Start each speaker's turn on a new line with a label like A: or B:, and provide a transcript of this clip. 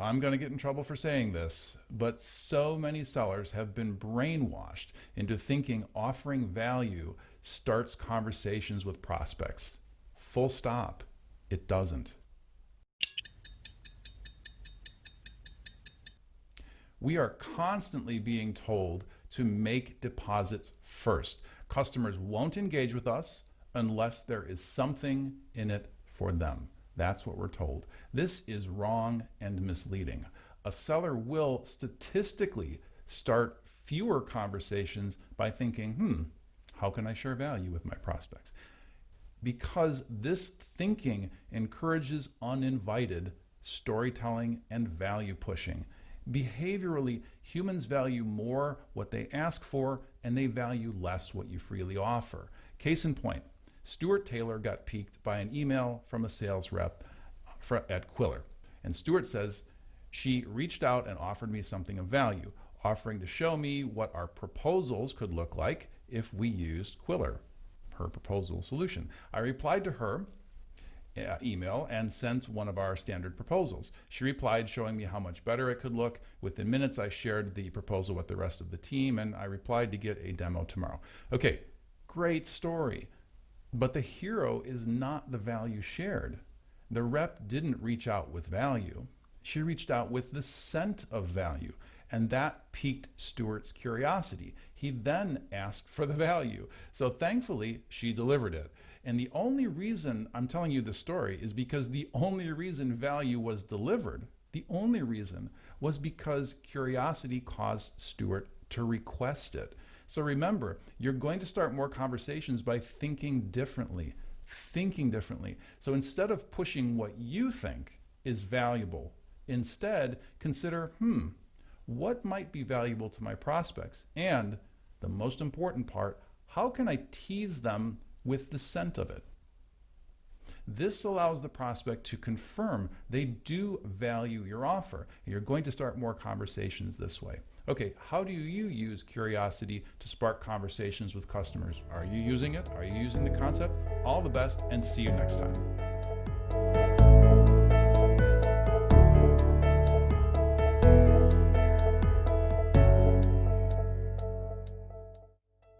A: I'm going to get in trouble for saying this, but so many sellers have been brainwashed into thinking offering value starts conversations with prospects. Full stop. It doesn't. We are constantly being told to make deposits first. Customers won't engage with us unless there is something in it for them. That's what we're told. This is wrong and misleading. A seller will statistically start fewer conversations by thinking, hmm, how can I share value with my prospects? Because this thinking encourages uninvited storytelling and value pushing. Behaviorally, humans value more what they ask for and they value less what you freely offer. Case in point, Stuart Taylor got piqued by an email from a sales rep at Qwilr. And Stuart says, she reached out and offered me something of value, offering to show me what our proposals could look like if we used Qwilr, her proposal solution. I replied to her uh, email and sent one of our standard proposals. She replied showing me how much better it could look. Within minutes, I shared the proposal with the rest of the team and I replied to get a demo tomorrow. Okay, great story. But the hero is not the value shared. The rep didn't reach out with value. She reached out with the scent of value. And that piqued Stuart's curiosity. He then asked for the value. So thankfully, she delivered it. And the only reason I'm telling you the story is because the only reason value was delivered, the only reason was because curiosity caused Stuart to request it. So remember, you're going to start more conversations by thinking differently, thinking differently. So instead of pushing what you think is valuable, instead consider, hmm, what might be valuable to my prospects? And the most important part, how can I tease them with the scent of it. This allows the prospect to confirm they do value your offer. You're going to start more conversations this way. Okay, how do you use curiosity to spark conversations with customers? Are you using it? Are you using the concept? All the best and see you next time.